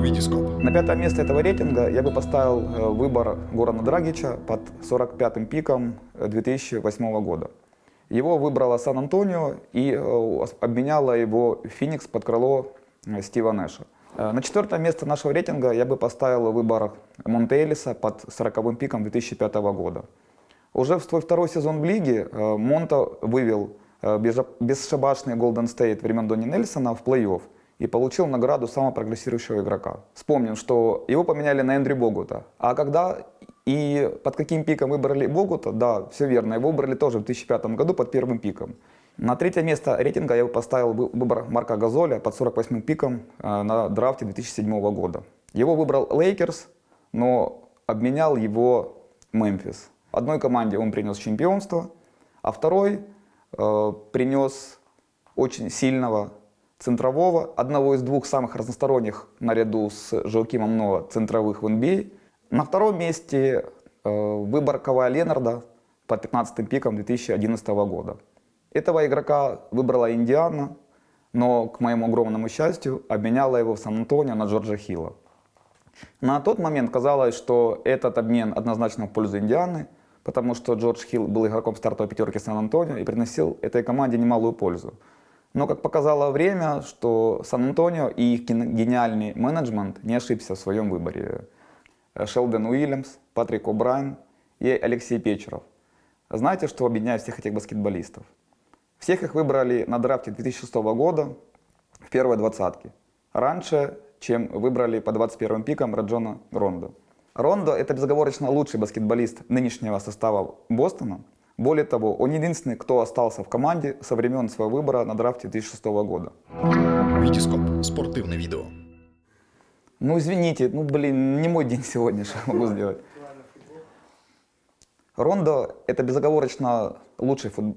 Витископ. На пятое место этого рейтинга я бы поставил э, выбор Горана Драгича под 45-м пиком э, 2008 года. Его выбрала Сан-Антонио и э, обменяла его Феникс под крыло э, Стива Нэша. Э, На четвертое место нашего рейтинга я бы поставил выбор Монте под 40-м пиком 2005 года. Уже в свой второй сезон в лиге э, Монта вывел э, бесшабашный Голден Стейт времен Донни Нельсона в плей-офф и получил награду самого прогрессирующего игрока. Вспомним, что его поменяли на Эндрю Богута. А когда и под каким пиком выбрали Богута, да, все верно, его выбрали тоже в 2005 году под первым пиком. На третье место рейтинга я поставил вы- выбор Марка Газоля под 48 пиком э, на драфте 2007 года. Его выбрал Лейкерс, но обменял его Мемфис. Одной команде он принес чемпионство, а второй э, принес очень сильного центрового, одного из двух самых разносторонних наряду с Жоакимом Ноа центровых в NBA. На втором месте э, выбор Кавая Ленарда под 15 пиком 2011 года. Этого игрока выбрала Индиана, но, к моему огромному счастью, обменяла его в Сан-Антонио на Джорджа Хилла. На тот момент казалось, что этот обмен однозначно в пользу Индианы, потому что Джордж Хилл был игроком стартовой пятерки Сан-Антонио и приносил этой команде немалую пользу. Но, как показало время, что Сан-Антонио и их ген- гениальный менеджмент не ошибся в своем выборе. Э, Шелдон Уильямс, Патрик О'Брайен и Алексей Печеров. Знаете, что объединяет всех этих баскетболистов? Всех их выбрали на драфте 2006 года в первой двадцатке. Раньше, чем выбрали по 21 пикам Раджона Рондо. Рондо – это безоговорочно лучший баскетболист нынешнего состава Бостона. Более того, он единственный, кто остался в команде со времен своего выбора на драфте 2006 года. Витископ. Спортивное видео. Ну, извините, ну, блин, не мой день сегодня, что я могу сделать. Рондо – это безоговорочно лучший фут-